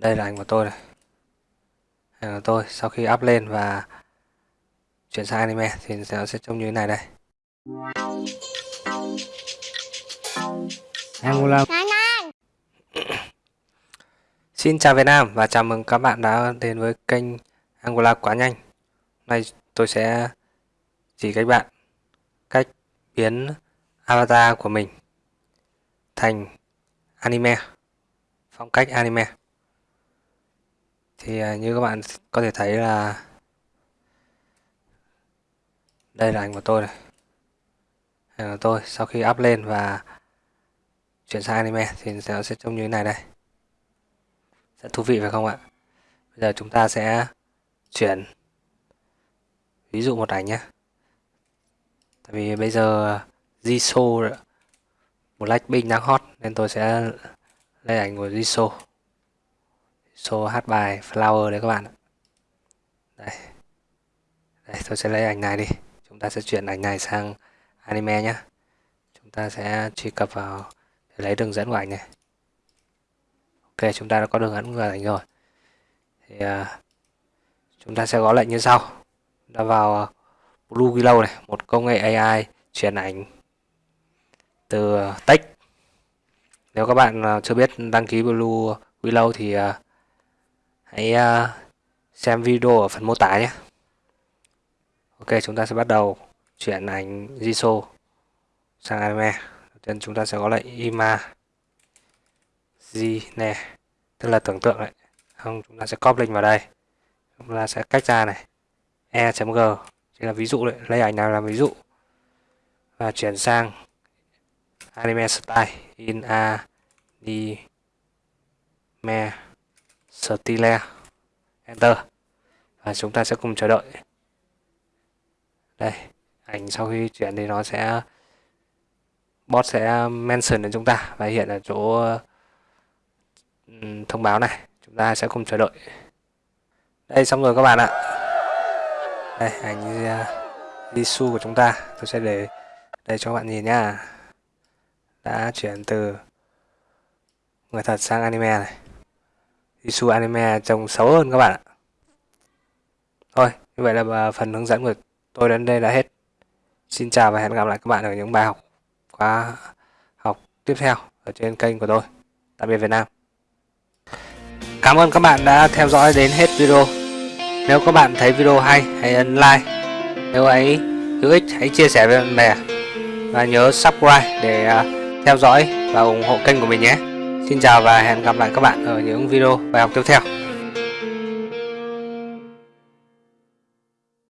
đây là ảnh của tôi này. Ảnh của tôi sau khi up lên và chuyển sang anime thì nó sẽ trông như thế này đây. Angola Xin chào Việt Nam và chào mừng các bạn đã đến với kênh Angola quá nhanh. Hôm nay tôi sẽ chỉ các bạn cách biến avatar của mình thành anime phong cách anime thì à, như các bạn có thể thấy là đây là ảnh của tôi này. Ảnh của tôi, sau khi up lên và chuyển sang anime thì nó sẽ trông như thế này đây. Sẽ thú vị phải không ạ? Bây giờ chúng ta sẽ chuyển ví dụ một ảnh nhé. Tại vì bây giờ Jisoo Blackpink đang hot nên tôi sẽ lấy ảnh của Jisoo số hát bài Flower đấy các bạn đây. Đây tôi sẽ lấy ảnh này đi. Chúng ta sẽ chuyển ảnh này sang anime nhé chúng ta sẽ truy cập vào để lấy đường dẫn của ảnh này. Ok chúng ta đã có đường dẫn của ảnh rồi. Thì uh, chúng ta sẽ gõ lệnh như sau. Đã vào à, Blue Willow này. Một công nghệ AI chuyển ảnh từ à, text. Nếu các bạn chưa biết đăng ký Blue Willow thì uh, hãy uh, xem video ở phần mô tả nhé. Ok chúng ta sẽ bắt đầu chuyển ảnh Jisoo sang anime. Đầu tiên chúng ta sẽ có lệnh ima G nè tức là tưởng tượng đấy không chúng ta sẽ copy link vào đây. Chúng ta sẽ cách ra này. E.g chỉ là ví dụ đấy. Lấy ảnh nào làm ví dụ. Và chuyển sang anime style in a me Stile enter. Và chúng ta sẽ cùng chờ đợi. Đây, ảnh sau khi chuyển thì nó sẽ, bot sẽ mention đến chúng ta và hiện ở chỗ thông báo này. Chúng ta sẽ cùng chờ đợi. Đây, xong rồi các bạn ạ. Đây, ảnh à, Lisu của chúng ta. Tôi sẽ để đây cho các bạn nhìn nhá. Đã chuyển từ người thật sang anime này. Isu anime trông xấu hơn các bạn ạ thôi như vậy là à, phần hướng dẫn của tôi đến đây đã hết xin chào và hẹn gặp lại các bạn ở những bài học khóa học tiếp theo ở trên kênh của tôi tạm biệt Việt Nam Cảm ơn các bạn đã theo dõi đến hết video. Nếu các bạn thấy video hay, hãy ấn like. Nếu ấy hữu ích, hãy chia sẻ với bạn bè. Và nhớ subscribe để à, theo dõi và ủng hộ kênh của mình nhé. Xin chào và hẹn gặp lại các bạn ở những video bài học tiếp theo.